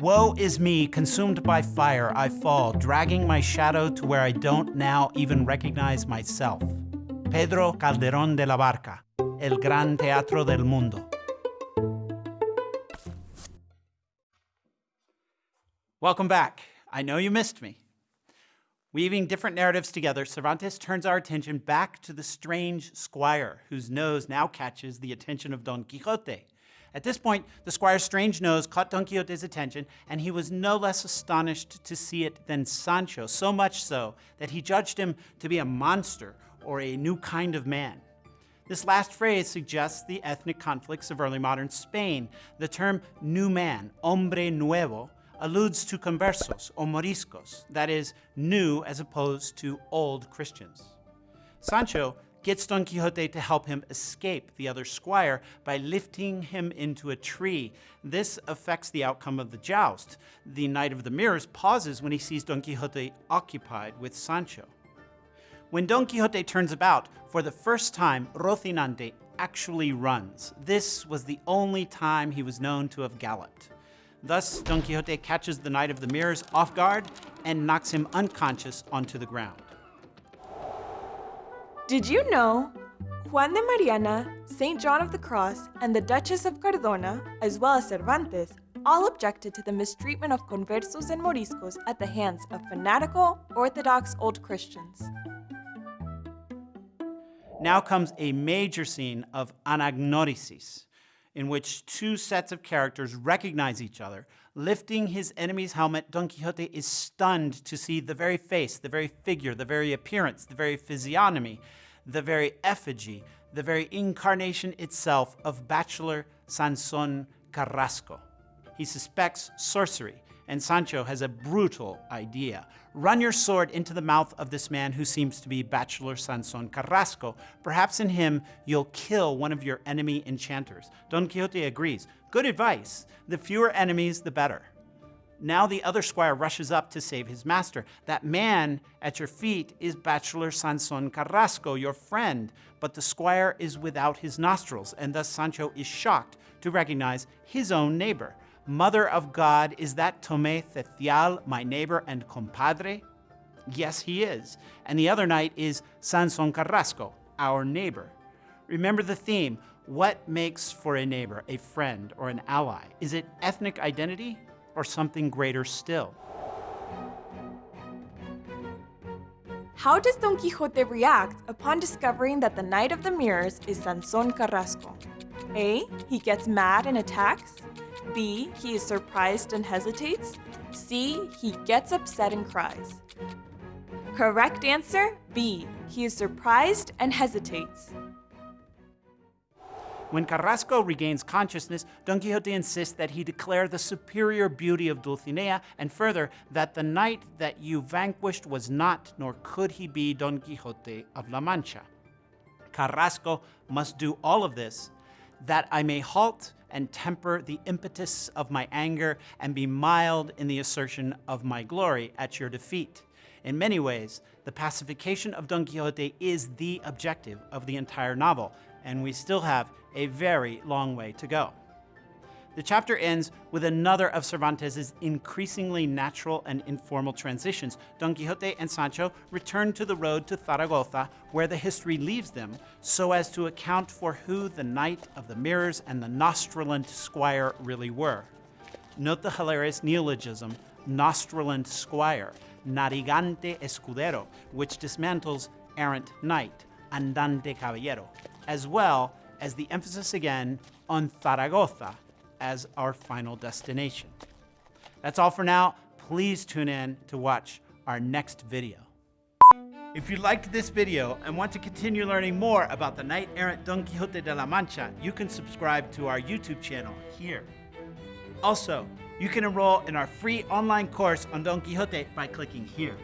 Woe is me, consumed by fire, I fall, dragging my shadow to where I don't now even recognize myself. Pedro Calderón de la Barca, El Gran Teatro del Mundo. Welcome back. I know you missed me. Weaving different narratives together, Cervantes turns our attention back to the strange squire, whose nose now catches the attention of Don Quixote. At this point, the squire's strange nose caught Don Quixote's attention, and he was no less astonished to see it than Sancho, so much so that he judged him to be a monster or a new kind of man. This last phrase suggests the ethnic conflicts of early modern Spain. The term new man, hombre nuevo, alludes to conversos or moriscos, that is, new as opposed to old Christians. Sancho gets Don Quixote to help him escape the other squire by lifting him into a tree. This affects the outcome of the joust. The Knight of the Mirrors pauses when he sees Don Quixote occupied with Sancho. When Don Quixote turns about, for the first time, Rocinante actually runs. This was the only time he was known to have galloped. Thus, Don Quixote catches the Knight of the Mirrors off guard and knocks him unconscious onto the ground. Did you know Juan de Mariana, St. John of the Cross, and the Duchess of Cardona, as well as Cervantes, all objected to the mistreatment of conversos and moriscos at the hands of fanatical, orthodox old Christians. Now comes a major scene of anagnorisis, in which two sets of characters recognize each other. Lifting his enemy's helmet, Don Quixote is stunned to see the very face, the very figure, the very appearance, the very physiognomy, the very effigy, the very incarnation itself of bachelor Sanson Carrasco. He suspects sorcery, and Sancho has a brutal idea. Run your sword into the mouth of this man who seems to be Bachelor Sanson Carrasco. Perhaps in him you'll kill one of your enemy enchanters. Don Quixote agrees. Good advice. The fewer enemies, the better. Now the other squire rushes up to save his master. That man at your feet is Bachelor Sanson Carrasco, your friend, but the squire is without his nostrils, and thus Sancho is shocked to recognize his own neighbor. Mother of God, is that Tome Cecial, my neighbor and compadre? Yes, he is. And the other knight is Sanson Carrasco, our neighbor. Remember the theme. What makes for a neighbor, a friend, or an ally? Is it ethnic identity or something greater still? How does Don Quixote react upon discovering that the Knight of the Mirrors is Sanson Carrasco? A. He gets mad and attacks. B. He is surprised and hesitates. C. He gets upset and cries. Correct answer B. He is surprised and hesitates. When Carrasco regains consciousness, Don Quixote insists that he declare the superior beauty of Dulcinea, and further, that the knight that you vanquished was not, nor could he be Don Quixote of La Mancha. Carrasco must do all of this that I may halt and temper the impetus of my anger and be mild in the assertion of my glory at your defeat. In many ways, the pacification of Don Quixote is the objective of the entire novel, and we still have a very long way to go. The chapter ends with another of Cervantes' increasingly natural and informal transitions. Don Quixote and Sancho return to the road to Zaragoza, where the history leaves them, so as to account for who the Knight of the Mirrors and the Nostraland Squire really were. Note the hilarious neologism, Nostraland Squire, Narigante Escudero, which dismantles errant knight, andante caballero, as well as the emphasis again on Zaragoza, as our final destination. That's all for now. Please tune in to watch our next video. If you liked this video and want to continue learning more about the knight-errant Don Quixote de la Mancha, you can subscribe to our YouTube channel here. Also, you can enroll in our free online course on Don Quixote by clicking here.